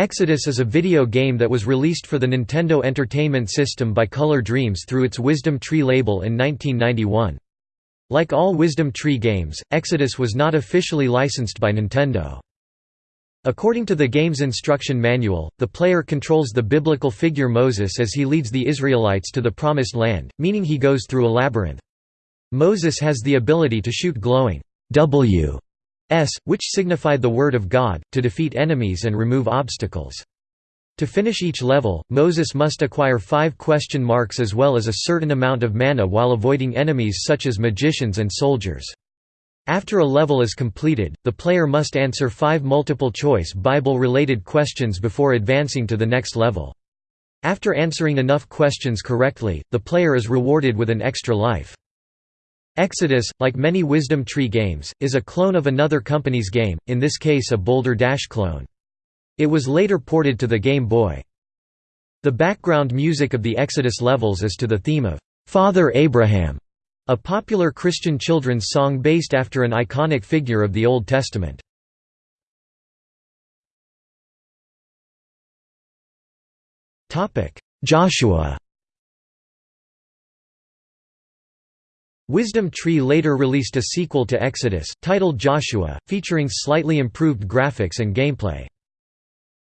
Exodus is a video game that was released for the Nintendo Entertainment System by Color Dreams through its Wisdom Tree label in 1991. Like all Wisdom Tree games, Exodus was not officially licensed by Nintendo. According to the game's instruction manual, the player controls the biblical figure Moses as he leads the Israelites to the Promised Land, meaning he goes through a labyrinth. Moses has the ability to shoot glowing W S, which signified the Word of God, to defeat enemies and remove obstacles. To finish each level, Moses must acquire five question marks as well as a certain amount of mana while avoiding enemies such as magicians and soldiers. After a level is completed, the player must answer five multiple-choice Bible-related questions before advancing to the next level. After answering enough questions correctly, the player is rewarded with an extra life. Exodus, like many Wisdom Tree games, is a clone of another company's game, in this case a Boulder Dash clone. It was later ported to the Game Boy. The background music of the Exodus levels is to the theme of "'Father Abraham", a popular Christian children's song based after an iconic figure of the Old Testament. Joshua Wisdom Tree later released a sequel to Exodus, titled Joshua, featuring slightly improved graphics and gameplay.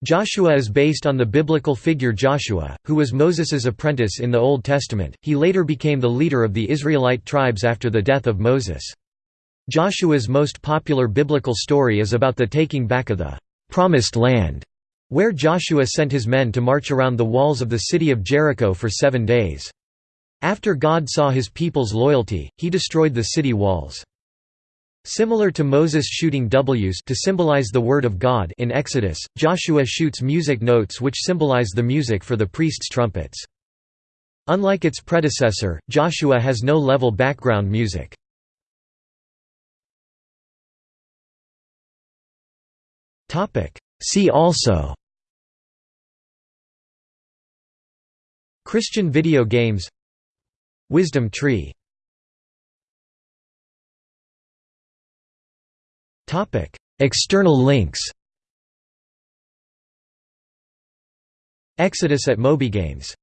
Joshua is based on the biblical figure Joshua, who was Moses's apprentice in the Old Testament. He later became the leader of the Israelite tribes after the death of Moses. Joshua's most popular biblical story is about the taking back of the Promised Land, where Joshua sent his men to march around the walls of the city of Jericho for seven days. After God saw his people's loyalty, he destroyed the city walls. Similar to Moses shooting W's to symbolize the word of God in Exodus, Joshua shoots music notes which symbolize the music for the priest's trumpets. Unlike its predecessor, Joshua has no level background music. See also Christian video games Wisdom tree. External links. Exodus at MobyGames